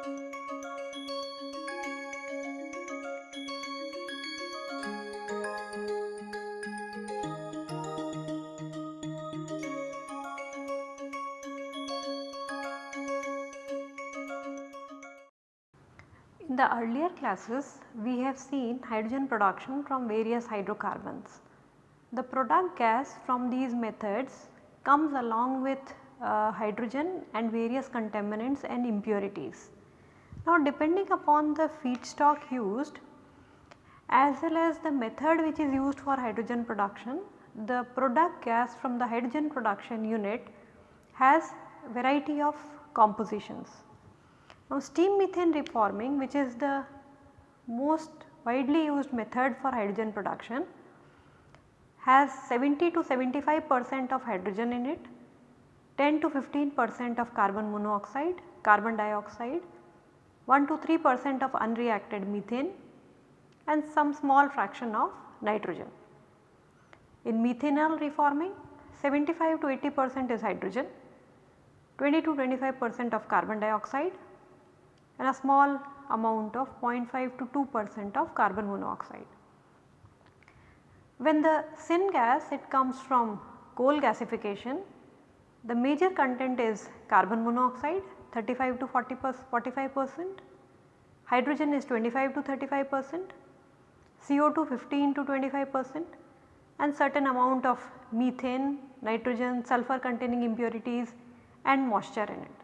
In the earlier classes we have seen hydrogen production from various hydrocarbons. The product gas from these methods comes along with uh, hydrogen and various contaminants and impurities. Now depending upon the feedstock used as well as the method which is used for hydrogen production, the product gas from the hydrogen production unit has variety of compositions. Now steam methane reforming which is the most widely used method for hydrogen production has 70 to 75 percent of hydrogen in it, 10 to 15 percent of carbon monoxide, carbon dioxide, 1 to 3 percent of unreacted methane and some small fraction of nitrogen. In methanol reforming 75 to 80 percent is hydrogen, 20 to 25 percent of carbon dioxide, and a small amount of 0.5 to 2 percent of carbon monoxide. When the syngas it comes from coal gasification the major content is carbon monoxide 35 to 40 45 percent, hydrogen is 25 to 35 percent, CO2 15 to 25 percent. And certain amount of methane, nitrogen, sulfur containing impurities and moisture in it.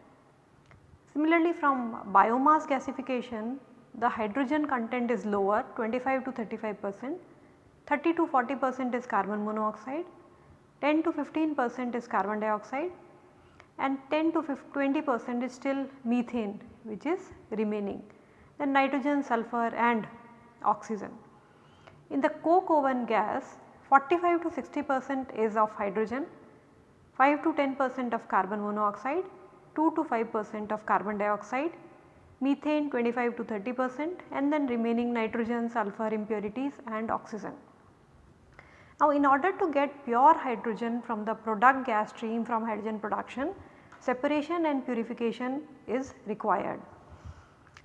Similarly from biomass gasification the hydrogen content is lower 25 to 35 percent, 30 to 40 percent is carbon monoxide, 10 to 15 percent is carbon dioxide and 10 to 20 percent is still methane which is remaining then nitrogen, sulfur and oxygen. In the coke oven gas 45 to 60 percent is of hydrogen, 5 to 10 percent of carbon monoxide 2 to 5 percent of carbon dioxide, methane 25 to 30 percent and then remaining nitrogen, sulfur impurities and oxygen. Now in order to get pure hydrogen from the product gas stream from hydrogen production, separation and purification is required.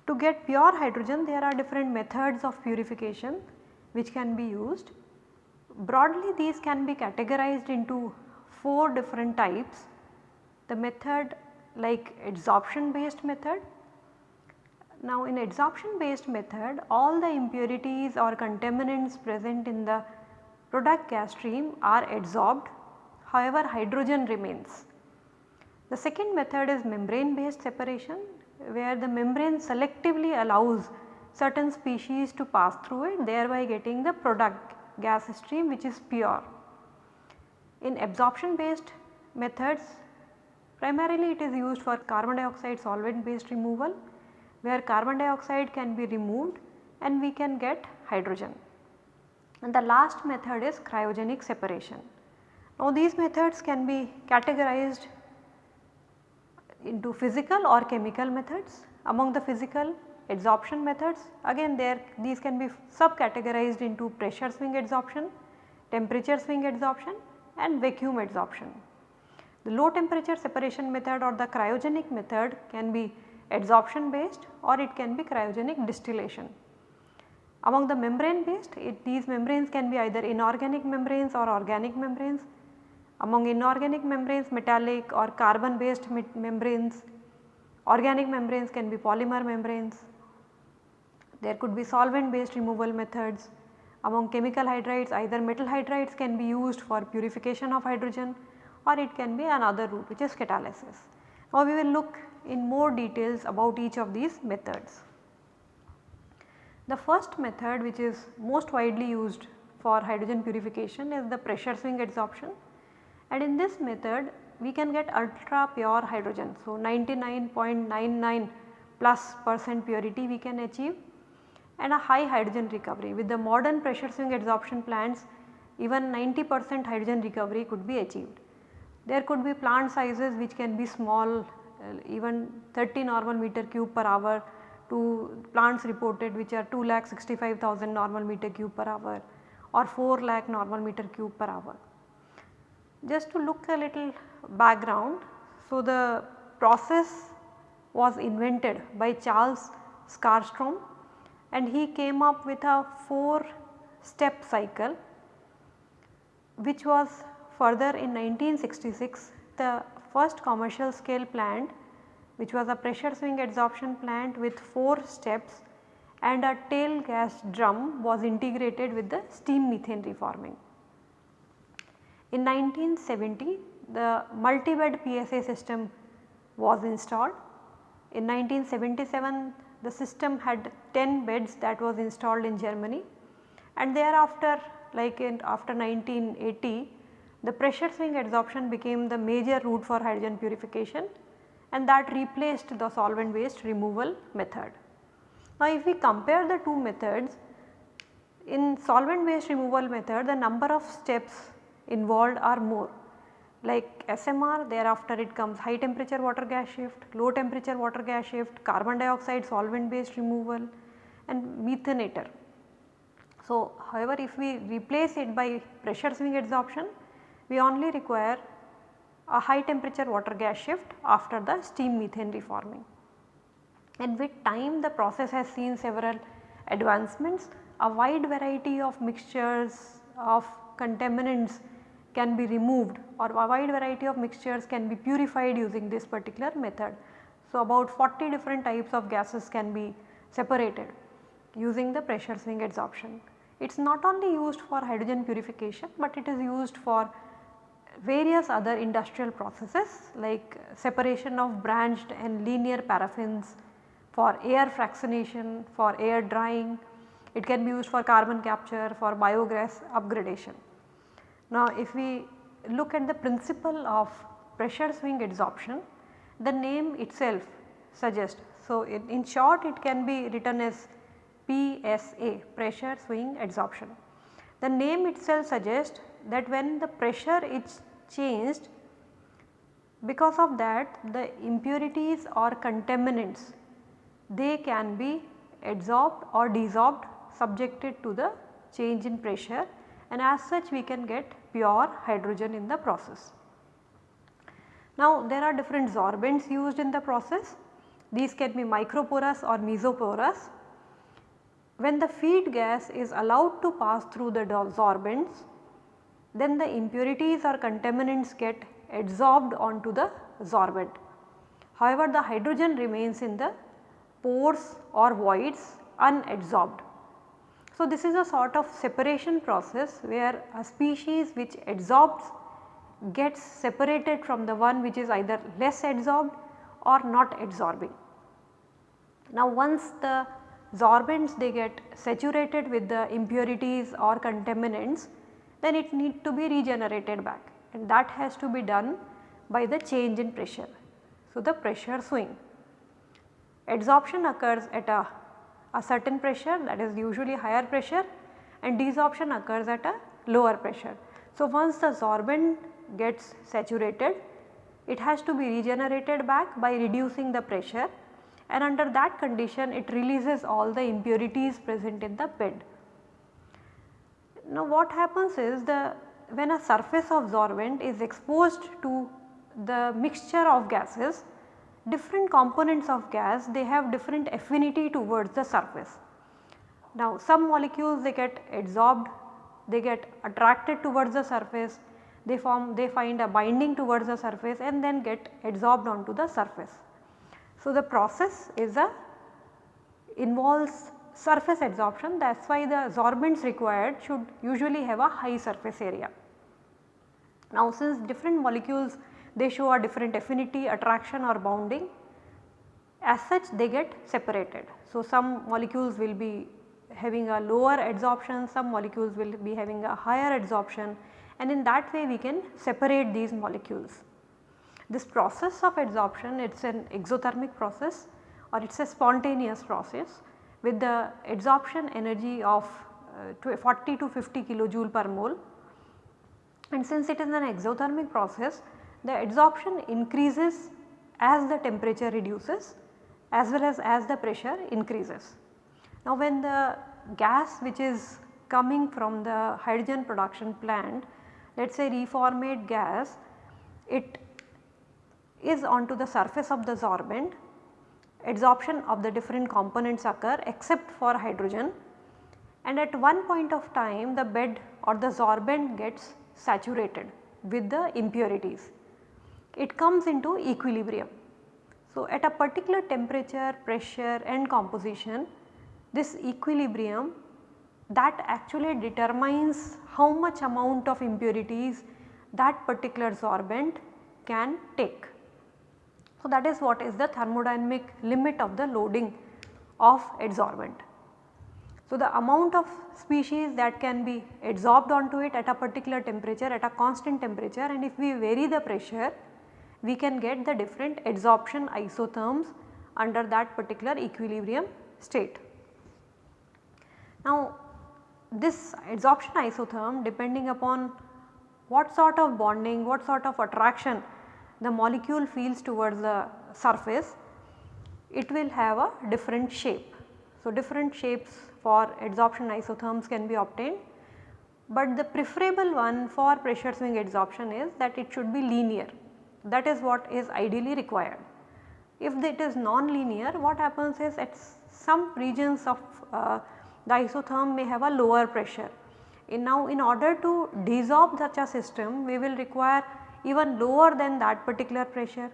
To get pure hydrogen there are different methods of purification which can be used. Broadly these can be categorized into 4 different types. The method like adsorption based method. Now in adsorption based method all the impurities or contaminants present in the product gas stream are adsorbed however hydrogen remains. The second method is membrane based separation where the membrane selectively allows certain species to pass through it thereby getting the product gas stream which is pure. In absorption based methods Primarily it is used for carbon dioxide solvent based removal where carbon dioxide can be removed and we can get hydrogen. And the last method is cryogenic separation. Now these methods can be categorized into physical or chemical methods. Among the physical adsorption methods again there these can be sub-categorized into pressure swing adsorption, temperature swing adsorption and vacuum adsorption. The low temperature separation method or the cryogenic method can be adsorption based or it can be cryogenic distillation. Among the membrane based it, these membranes can be either inorganic membranes or organic membranes. Among inorganic membranes metallic or carbon based membranes, organic membranes can be polymer membranes. There could be solvent based removal methods. Among chemical hydrides either metal hydrides can be used for purification of hydrogen or it can be another route which is catalysis. Now we will look in more details about each of these methods. The first method which is most widely used for hydrogen purification is the pressure swing adsorption and in this method we can get ultra pure hydrogen. So 99.99 plus percent purity we can achieve and a high hydrogen recovery with the modern pressure swing adsorption plants even 90 percent hydrogen recovery could be achieved. There could be plant sizes which can be small uh, even 30 normal meter cube per hour to plants reported which are 2 lakh 65,000 normal meter cube per hour or 4 lakh normal meter cube per hour. Just to look a little background, so the process was invented by Charles Skarstrom and he came up with a 4 step cycle which was further in 1966 the first commercial scale plant which was a pressure swing adsorption plant with 4 steps and a tail gas drum was integrated with the steam methane reforming. In 1970 the multi-bed PSA system was installed. In 1977 the system had 10 beds that was installed in Germany and thereafter like in after 1980 the pressure swing adsorption became the major route for hydrogen purification and that replaced the solvent based removal method. Now if we compare the two methods in solvent based removal method the number of steps involved are more like SMR thereafter it comes high temperature water gas shift, low temperature water gas shift, carbon dioxide solvent based removal and methanator. So, however, if we replace it by pressure swing adsorption we only require a high temperature water gas shift after the steam methane reforming. And with time the process has seen several advancements a wide variety of mixtures of contaminants can be removed or a wide variety of mixtures can be purified using this particular method. So, about 40 different types of gases can be separated using the pressure swing adsorption. It is not only used for hydrogen purification, but it is used for various other industrial processes like separation of branched and linear paraffins for air fractionation, for air drying, it can be used for carbon capture, for biogas upgradation. Now if we look at the principle of pressure swing adsorption, the name itself suggests. So in, in short it can be written as PSA pressure swing adsorption. The name itself suggests that when the pressure is changed because of that the impurities or contaminants they can be adsorbed or desorbed subjected to the change in pressure and as such we can get pure hydrogen in the process. Now there are different sorbents used in the process. These can be microporous or mesoporous. When the feed gas is allowed to pass through the sorbents, then the impurities or contaminants get adsorbed onto the sorbent. However, the hydrogen remains in the pores or voids unadsorbed. So, this is a sort of separation process where a species which adsorbs gets separated from the one which is either less adsorbed or not adsorbing. Now once the sorbents they get saturated with the impurities or contaminants then it need to be regenerated back and that has to be done by the change in pressure. So the pressure swing. Adsorption occurs at a a certain pressure that is usually higher pressure and desorption occurs at a lower pressure. So, once the sorbent gets saturated it has to be regenerated back by reducing the pressure and under that condition it releases all the impurities present in the bed. Now what happens is the when a surface of sorbent is exposed to the mixture of gases different components of gas they have different affinity towards the surface. Now some molecules they get adsorbed, they get attracted towards the surface, they form they find a binding towards the surface and then get adsorbed onto the surface. So the process is a involves surface adsorption that is why the sorbents required should usually have a high surface area. Now since different molecules they show a different affinity, attraction or bounding as such they get separated. So, some molecules will be having a lower adsorption, some molecules will be having a higher adsorption and in that way we can separate these molecules. This process of adsorption it is an exothermic process or it is a spontaneous process with the adsorption energy of uh, 40 to 50 kilojoule per mole and since it is an exothermic process the adsorption increases as the temperature reduces as well as as the pressure increases. Now when the gas which is coming from the hydrogen production plant let us say reformate gas it is onto the surface of the sorbent adsorption of the different components occur except for hydrogen and at one point of time the bed or the sorbent gets saturated with the impurities. It comes into equilibrium. So, at a particular temperature, pressure and composition this equilibrium that actually determines how much amount of impurities that particular sorbent can take. So, that is what is the thermodynamic limit of the loading of adsorbent. So, the amount of species that can be adsorbed onto it at a particular temperature at a constant temperature and if we vary the pressure we can get the different adsorption isotherms under that particular equilibrium state. Now this adsorption isotherm depending upon what sort of bonding, what sort of attraction the molecule feels towards the surface, it will have a different shape. So different shapes for adsorption isotherms can be obtained, but the preferable one for pressure swing adsorption is that it should be linear that is what is ideally required. If it is non-linear what happens is at some regions of uh, the isotherm may have a lower pressure. In now in order to desorb such a system we will require even lower than that particular pressure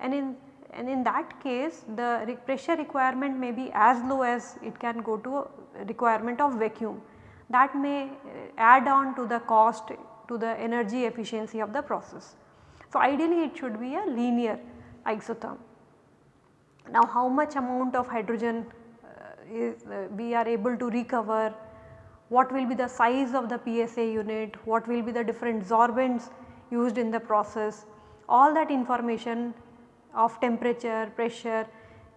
and in and in that case the re pressure requirement may be as low as it can go to requirement of vacuum that may uh, add on to the cost to the energy efficiency of the process. So, ideally it should be a linear isotherm. Now how much amount of hydrogen uh, is uh, we are able to recover, what will be the size of the PSA unit, what will be the different sorbents used in the process, all that information of temperature, pressure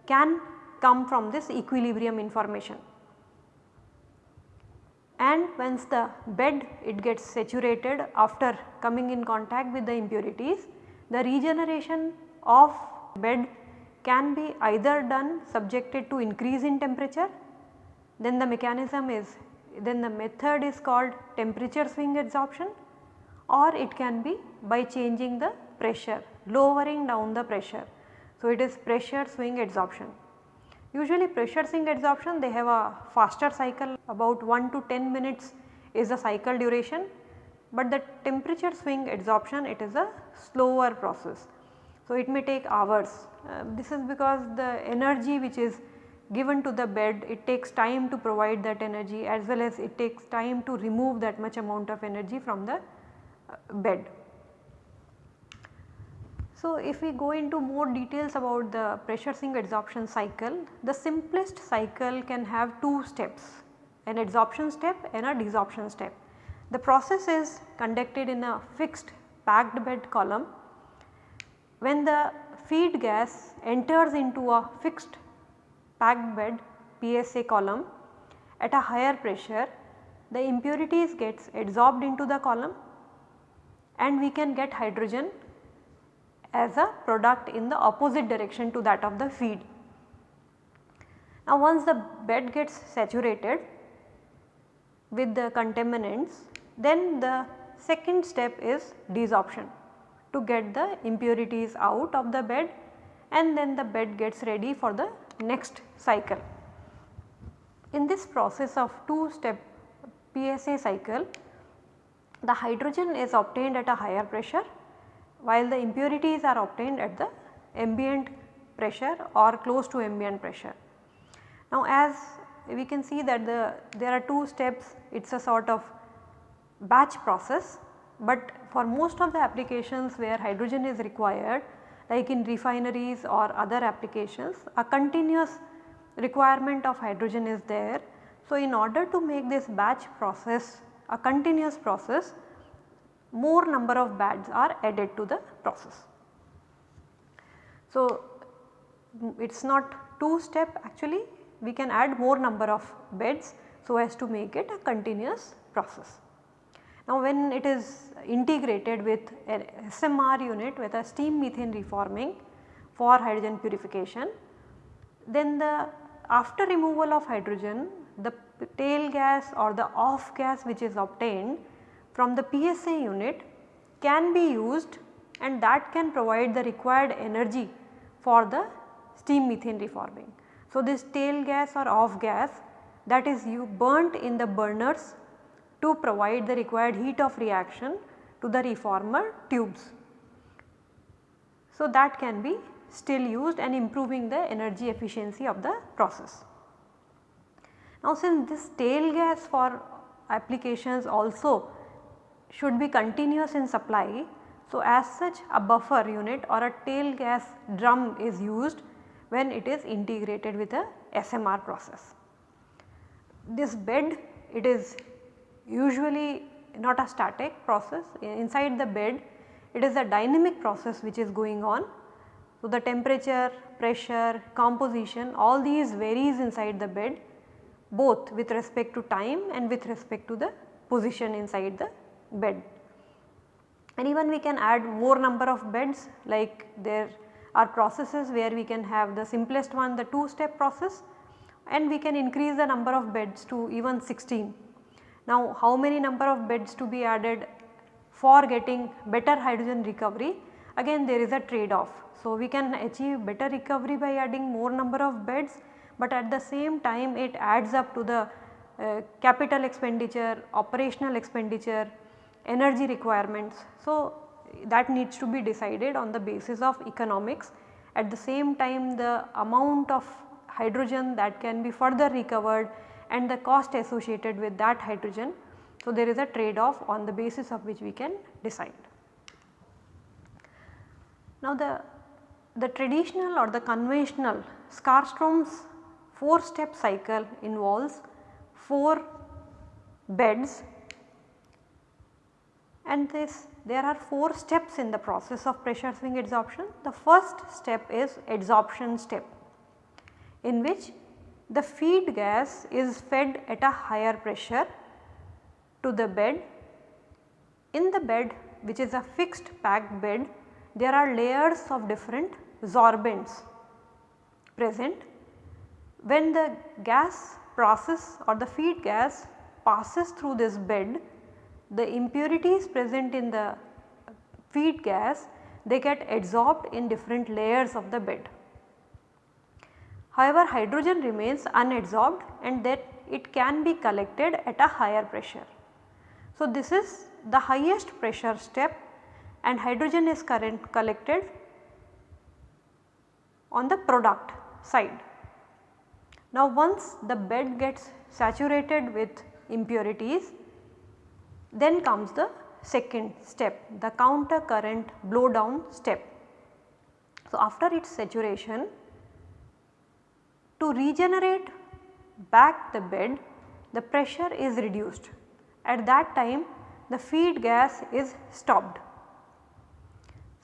can come from this equilibrium information. And once the bed it gets saturated after coming in contact with the impurities, the regeneration of bed can be either done subjected to increase in temperature, then the mechanism is then the method is called temperature swing adsorption or it can be by changing the pressure, lowering down the pressure. So, it is pressure swing adsorption. Usually pressure swing adsorption they have a faster cycle about 1 to 10 minutes is the cycle duration, but the temperature swing adsorption it is a slower process. So, it may take hours. Uh, this is because the energy which is given to the bed it takes time to provide that energy as well as it takes time to remove that much amount of energy from the bed. So, if we go into more details about the pressure swing adsorption cycle, the simplest cycle can have two steps an adsorption step and a desorption step. The process is conducted in a fixed packed bed column. When the feed gas enters into a fixed packed bed PSA column at a higher pressure, the impurities gets adsorbed into the column and we can get hydrogen as a product in the opposite direction to that of the feed. Now once the bed gets saturated with the contaminants then the second step is desorption to get the impurities out of the bed and then the bed gets ready for the next cycle. In this process of two step PSA cycle the hydrogen is obtained at a higher pressure while the impurities are obtained at the ambient pressure or close to ambient pressure. Now as we can see that the there are two steps it is a sort of batch process, but for most of the applications where hydrogen is required like in refineries or other applications a continuous requirement of hydrogen is there. So, in order to make this batch process a continuous process more number of beds are added to the process. So, it is not 2 step actually we can add more number of beds so as to make it a continuous process. Now when it is integrated with an SMR unit with a steam methane reforming for hydrogen purification, then the after removal of hydrogen the tail gas or the off gas which is obtained from the PSA unit can be used and that can provide the required energy for the steam methane reforming. So, this tail gas or off gas that is you burnt in the burners to provide the required heat of reaction to the reformer tubes. So, that can be still used and improving the energy efficiency of the process. Now since this tail gas for applications also should be continuous in supply. So as such a buffer unit or a tail gas drum is used when it is integrated with a SMR process. This bed it is usually not a static process inside the bed it is a dynamic process which is going on. So the temperature, pressure, composition all these varies inside the bed both with respect to time and with respect to the position inside the bed. And even we can add more number of beds like there are processes where we can have the simplest one the 2 step process and we can increase the number of beds to even 16. Now how many number of beds to be added for getting better hydrogen recovery again there is a trade off. So we can achieve better recovery by adding more number of beds but at the same time it adds up to the uh, capital expenditure, operational expenditure, energy requirements. So, that needs to be decided on the basis of economics. At the same time the amount of hydrogen that can be further recovered and the cost associated with that hydrogen. So, there is a trade off on the basis of which we can decide. Now, the, the traditional or the conventional Skarstrom's 4 step cycle involves 4 beds and this there are 4 steps in the process of pressure swing adsorption. The first step is adsorption step in which the feed gas is fed at a higher pressure to the bed. In the bed which is a fixed packed bed there are layers of different sorbents present when the gas process or the feed gas passes through this bed, the impurities present in the feed gas they get adsorbed in different layers of the bed. However, hydrogen remains unadsorbed and that it can be collected at a higher pressure. So, this is the highest pressure step and hydrogen is current collected on the product side. Now once the bed gets saturated with impurities then comes the second step the counter current blow down step. So after its saturation to regenerate back the bed the pressure is reduced at that time the feed gas is stopped.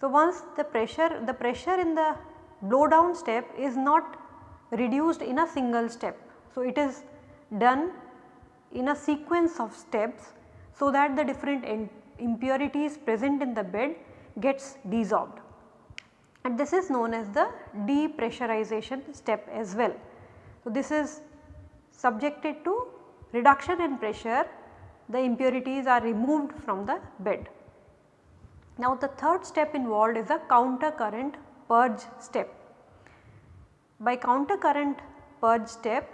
So once the pressure the pressure in the blow down step is not reduced in a single step. So, it is done in a sequence of steps so that the different impurities present in the bed gets desorbed and this is known as the depressurization step as well. So, this is subjected to reduction in pressure the impurities are removed from the bed. Now the third step involved is a counter current purge step. By counter current purge step,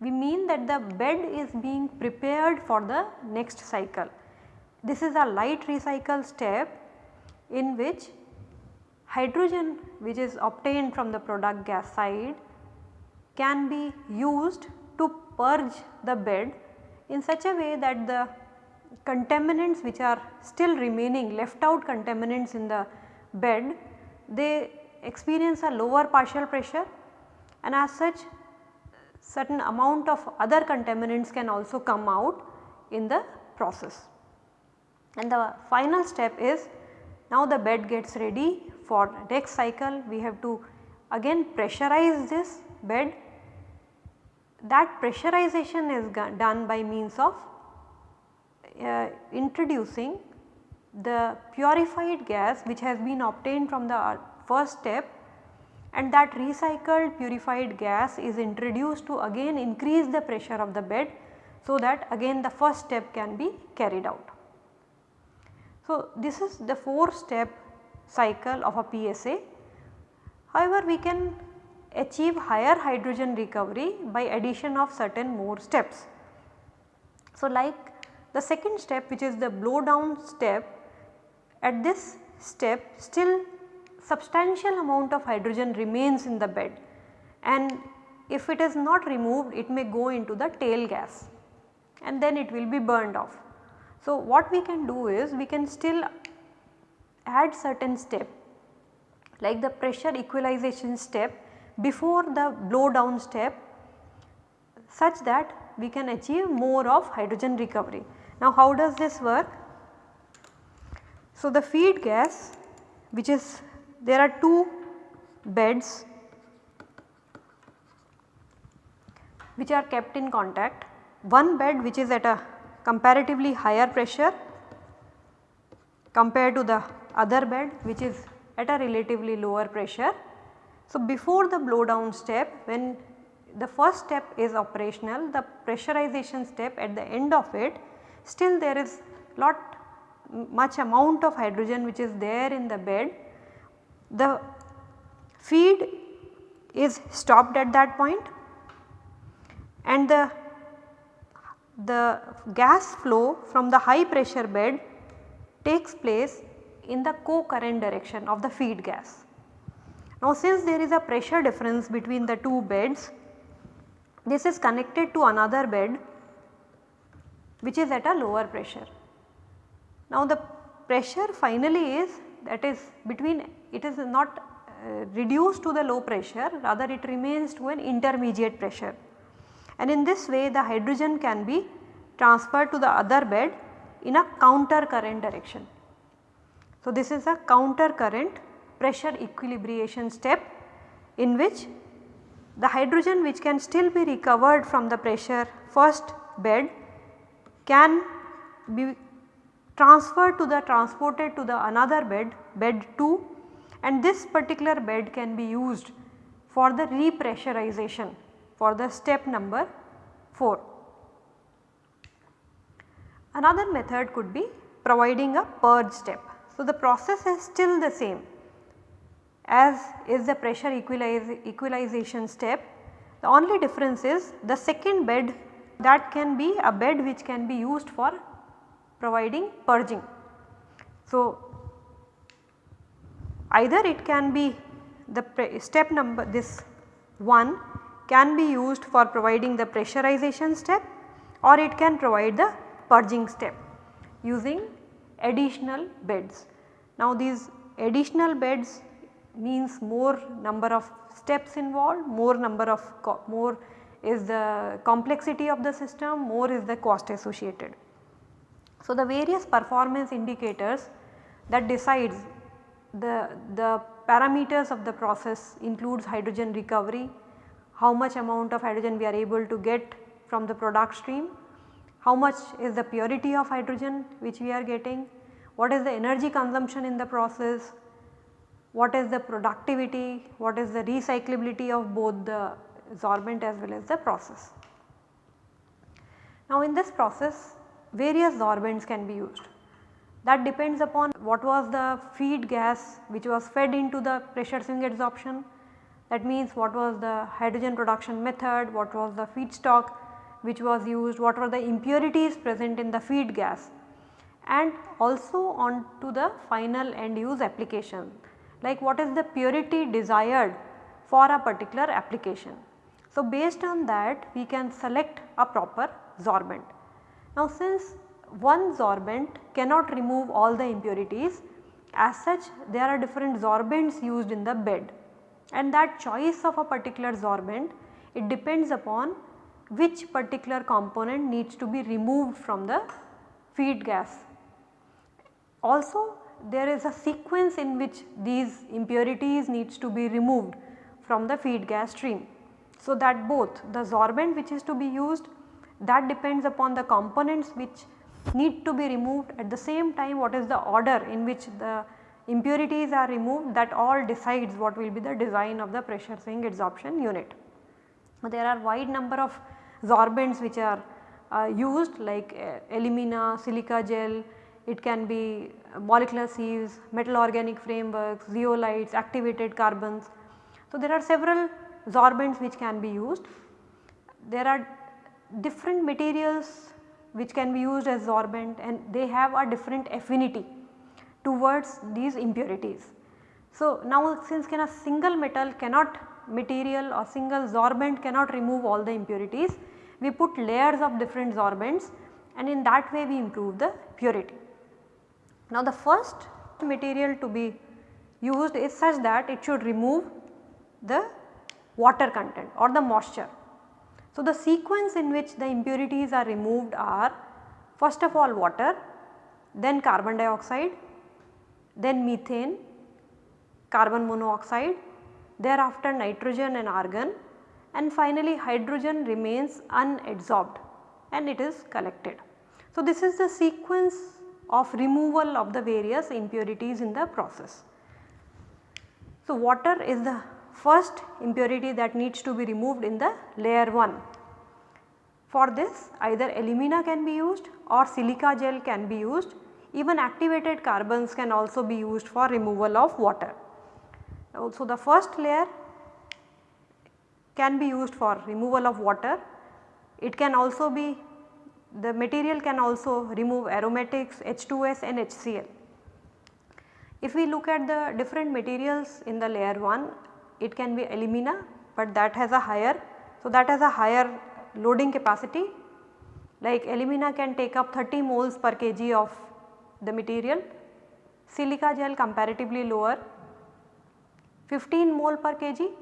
we mean that the bed is being prepared for the next cycle. This is a light recycle step in which hydrogen which is obtained from the product gas side can be used to purge the bed in such a way that the contaminants which are still remaining left out contaminants in the bed they experience a lower partial pressure and as such certain amount of other contaminants can also come out in the process. And the final step is now the bed gets ready for next cycle we have to again pressurize this bed. That pressurization is done by means of uh, introducing the purified gas which has been obtained from the first step and that recycled purified gas is introduced to again increase the pressure of the bed so that again the first step can be carried out. So, this is the 4 step cycle of a PSA. However, we can achieve higher hydrogen recovery by addition of certain more steps. So, like the second step which is the blow down step at this step still substantial amount of hydrogen remains in the bed and if it is not removed it may go into the tail gas and then it will be burned off. So, what we can do is we can still add certain step like the pressure equalization step before the blow down step such that we can achieve more of hydrogen recovery. Now how does this work? So the feed gas which is there are two beds which are kept in contact. One bed which is at a comparatively higher pressure compared to the other bed which is at a relatively lower pressure. So, before the blow down step when the first step is operational the pressurization step at the end of it still there is lot much amount of hydrogen which is there in the bed. The feed is stopped at that point and the, the gas flow from the high pressure bed takes place in the co-current direction of the feed gas. Now since there is a pressure difference between the two beds, this is connected to another bed which is at a lower pressure. Now the pressure finally is that is between it is not uh, reduced to the low pressure rather it remains to an intermediate pressure and in this way the hydrogen can be transferred to the other bed in a counter current direction. So, this is a counter current pressure equilibration step in which the hydrogen which can still be recovered from the pressure first bed can be transferred to the transported to the another bed bed 2 and this particular bed can be used for the repressurization for the step number 4. Another method could be providing a purge step. So, the process is still the same as is the pressure equalize, equalization step. The only difference is the second bed that can be a bed which can be used for providing purging. So, either it can be the step number this 1 can be used for providing the pressurization step or it can provide the purging step using additional beds. Now these additional beds means more number of steps involved, more number of more is the complexity of the system, more is the cost associated. So the various performance indicators that decides the, the parameters of the process includes hydrogen recovery, how much amount of hydrogen we are able to get from the product stream, how much is the purity of hydrogen which we are getting, what is the energy consumption in the process, what is the productivity, what is the recyclability of both the sorbent as well as the process. Now in this process various sorbents can be used that depends upon what was the feed gas which was fed into the pressure swing adsorption that means what was the hydrogen production method, what was the feedstock which was used, what were the impurities present in the feed gas and also on to the final end use application like what is the purity desired for a particular application. So, based on that we can select a proper sorbent. Now, since one sorbent cannot remove all the impurities. As such there are different sorbents used in the bed. And that choice of a particular sorbent it depends upon which particular component needs to be removed from the feed gas. Also there is a sequence in which these impurities needs to be removed from the feed gas stream. So that both the sorbent which is to be used that depends upon the components which need to be removed at the same time what is the order in which the impurities are removed that all decides what will be the design of the pressure swing adsorption unit. There are wide number of sorbents which are uh, used like uh, alumina, silica gel, it can be molecular sieves, metal organic frameworks, zeolites, activated carbons. So, there are several sorbents which can be used. There are different materials which can be used as sorbent and they have a different affinity towards these impurities. So, now since can a single metal cannot material or single sorbent cannot remove all the impurities, we put layers of different sorbents and in that way we improve the purity. Now the first material to be used is such that it should remove the water content or the moisture. So the sequence in which the impurities are removed are first of all water, then carbon dioxide, then methane, carbon monoxide, thereafter nitrogen and argon and finally hydrogen remains unadsorbed and it is collected. So, this is the sequence of removal of the various impurities in the process. So, water is the first impurity that needs to be removed in the layer 1. For this either alumina can be used or silica gel can be used even activated carbons can also be used for removal of water. So, the first layer can be used for removal of water. It can also be the material can also remove aromatics H2S and HCl. If we look at the different materials in the layer 1 it can be alumina but that has a higher so that has a higher loading capacity. Like alumina can take up 30 moles per kg of the material, silica gel comparatively lower 15 mole per kg,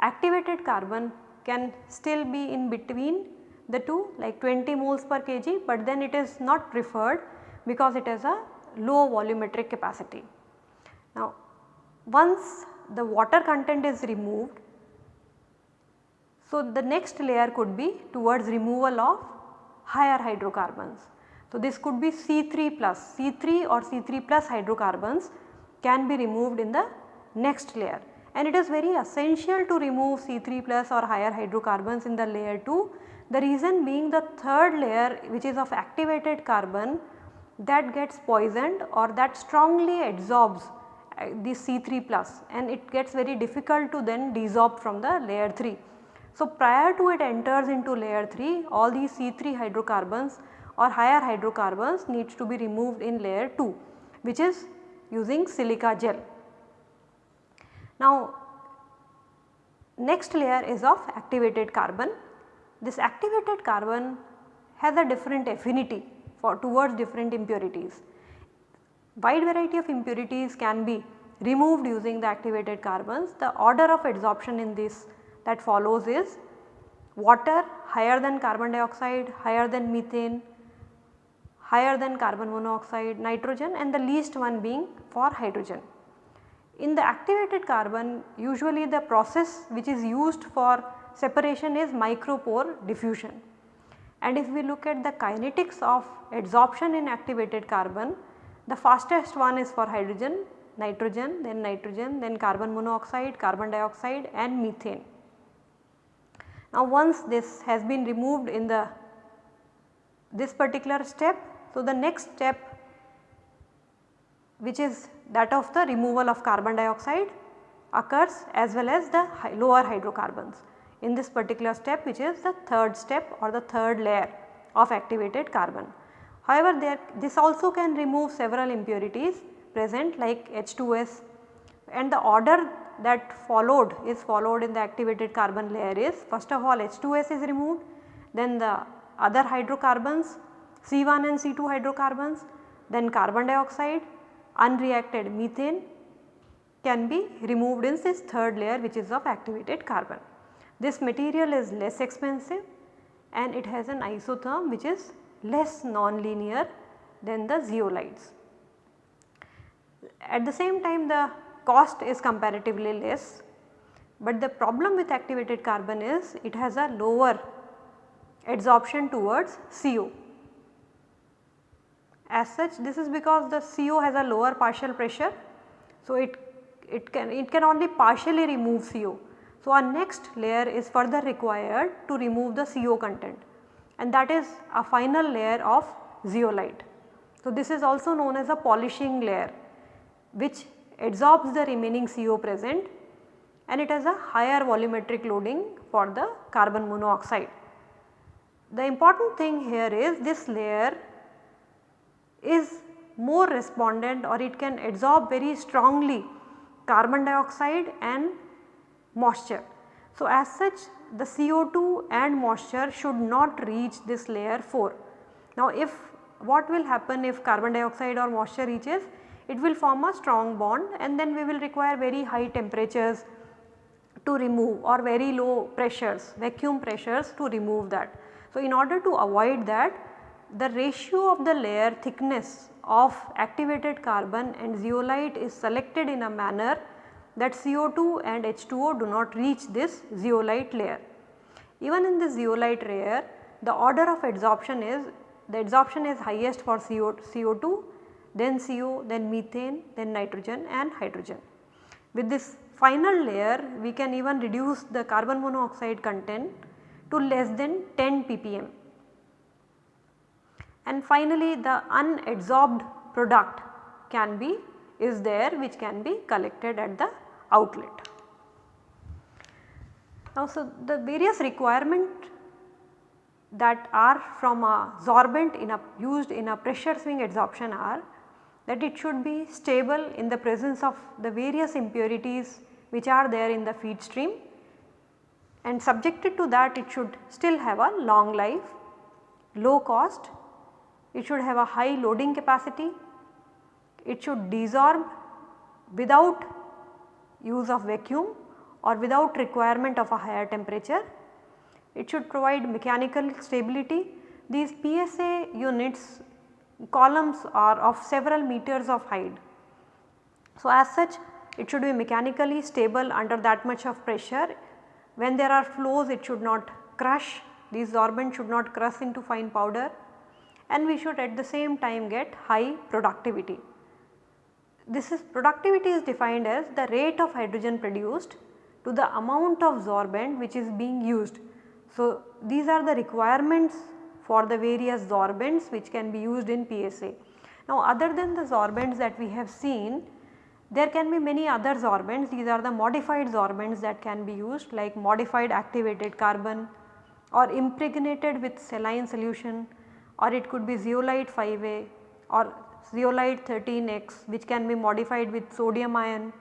activated carbon can still be in between the two like 20 moles per kg but then it is not preferred because it has a low volumetric capacity. Now once the water content is removed, so the next layer could be towards removal of higher hydrocarbons. So this could be C3 plus, C3 or C3 plus hydrocarbons can be removed in the next layer. And it is very essential to remove C3 plus or higher hydrocarbons in the layer 2 the reason being the third layer which is of activated carbon that gets poisoned or that strongly adsorbs uh, the C3 plus and it gets very difficult to then desorb from the layer 3. So, prior to it enters into layer 3 all these C3 hydrocarbons or higher hydrocarbons needs to be removed in layer 2 which is using silica gel. Now next layer is of activated carbon this activated carbon has a different affinity for towards different impurities. Wide variety of impurities can be removed using the activated carbons. The order of adsorption in this that follows is water higher than carbon dioxide, higher than methane, higher than carbon monoxide, nitrogen and the least one being for hydrogen. In the activated carbon usually the process which is used for separation is micropore diffusion. And if we look at the kinetics of adsorption in activated carbon, the fastest one is for hydrogen, nitrogen, then nitrogen, then carbon monoxide, carbon dioxide and methane. Now once this has been removed in the this particular step, so the next step which is that of the removal of carbon dioxide occurs as well as the lower hydrocarbons in this particular step which is the third step or the third layer of activated carbon. However, there this also can remove several impurities present like H2S and the order that followed is followed in the activated carbon layer is first of all H2S is removed then the other hydrocarbons C1 and C2 hydrocarbons then carbon dioxide unreacted methane can be removed in this third layer which is of activated carbon. This material is less expensive and it has an isotherm which is less non-linear than the zeolites. At the same time the cost is comparatively less, but the problem with activated carbon is it has a lower adsorption towards CO. As such this is because the CO has a lower partial pressure. So, it, it can it can only partially remove CO so, our next layer is further required to remove the CO content and that is a final layer of zeolite. So, this is also known as a polishing layer which adsorbs the remaining CO present and it has a higher volumetric loading for the carbon monoxide. The important thing here is this layer is more respondent or it can absorb very strongly carbon dioxide and moisture. So, as such the CO2 and moisture should not reach this layer 4. Now, if what will happen if carbon dioxide or moisture reaches? It will form a strong bond and then we will require very high temperatures to remove or very low pressures, vacuum pressures to remove that. So, in order to avoid that the ratio of the layer thickness of activated carbon and zeolite is selected in a manner that CO2 and H2O do not reach this zeolite layer. Even in the zeolite layer the order of adsorption is the adsorption is highest for CO, CO2 then CO then methane then nitrogen and hydrogen. With this final layer we can even reduce the carbon monoxide content to less than 10 ppm and finally the unadsorbed product can be is there which can be collected at the outlet. Now, so the various requirement that are from a sorbent in a used in a pressure swing adsorption are that it should be stable in the presence of the various impurities which are there in the feed stream. And subjected to that it should still have a long life, low cost. It should have a high loading capacity, it should desorb without use of vacuum or without requirement of a higher temperature. It should provide mechanical stability. These PSA units columns are of several meters of height. So, as such it should be mechanically stable under that much of pressure. When there are flows it should not crush, these sorbent should not crush into fine powder and we should at the same time get high productivity. This is productivity is defined as the rate of hydrogen produced to the amount of sorbent which is being used. So, these are the requirements for the various sorbents which can be used in PSA. Now, other than the sorbents that we have seen, there can be many other sorbents, these are the modified sorbents that can be used like modified activated carbon or impregnated with saline solution or it could be zeolite 5A or zeolite 13X which can be modified with sodium ion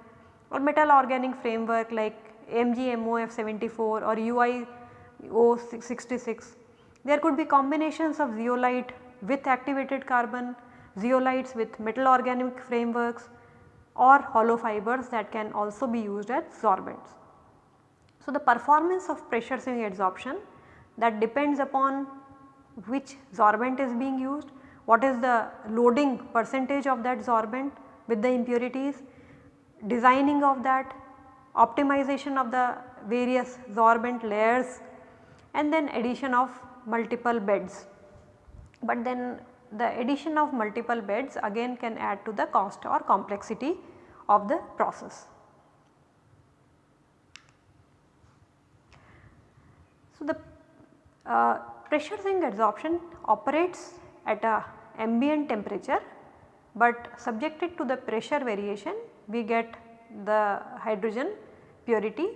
or metal organic framework like MgMOF 74 or UiO 66. There could be combinations of zeolite with activated carbon, zeolites with metal organic frameworks or hollow fibers that can also be used as sorbents. So, the performance of pressure swing adsorption that depends upon which sorbent is being used, what is the loading percentage of that sorbent with the impurities, designing of that, optimization of the various sorbent layers and then addition of multiple beds. But then the addition of multiple beds again can add to the cost or complexity of the process. So, the uh, pressure swing adsorption operates at a ambient temperature but subjected to the pressure variation we get the hydrogen purity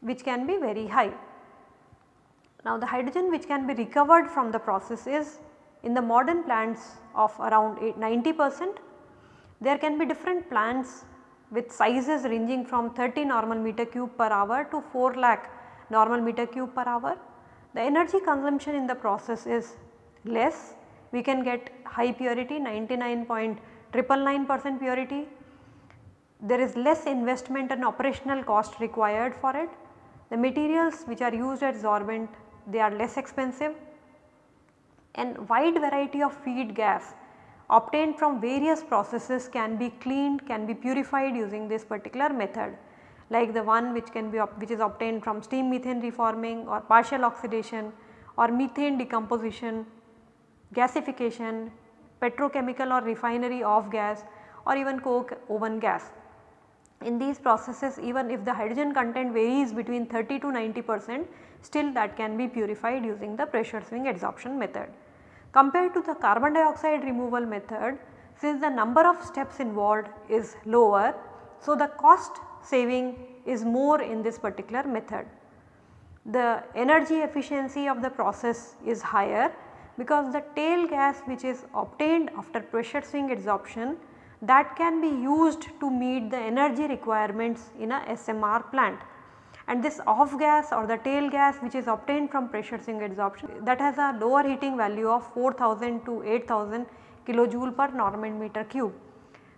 which can be very high. Now the hydrogen which can be recovered from the process is in the modern plants of around 90 percent. There can be different plants with sizes ranging from 30 normal meter cube per hour to 4 lakh normal meter cube per hour the energy consumption in the process is less, we can get high purity 99.999 percent purity. There is less investment and operational cost required for it. The materials which are used as sorbent they are less expensive and wide variety of feed gas obtained from various processes can be cleaned, can be purified using this particular method like the one which can be which is obtained from steam methane reforming or partial oxidation or methane decomposition, gasification, petrochemical or refinery off gas or even coke oven gas. In these processes even if the hydrogen content varies between 30 to 90 percent still that can be purified using the pressure swing adsorption method. Compared to the carbon dioxide removal method since the number of steps involved is lower so the cost saving is more in this particular method. The energy efficiency of the process is higher because the tail gas which is obtained after pressure swing adsorption that can be used to meet the energy requirements in a SMR plant. And this off gas or the tail gas which is obtained from pressure swing adsorption that has a lower heating value of 4000 to 8000 kilojoule per normal meter cube.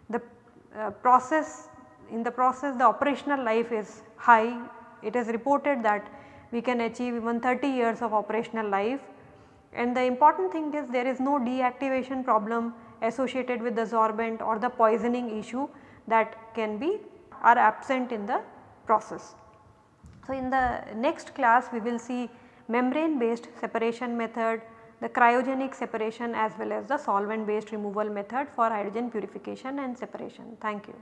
The uh, process in the process the operational life is high. It is reported that we can achieve even 30 years of operational life and the important thing is there is no deactivation problem associated with the sorbent or the poisoning issue that can be are absent in the process. So, in the next class we will see membrane based separation method, the cryogenic separation as well as the solvent based removal method for hydrogen purification and separation. Thank you.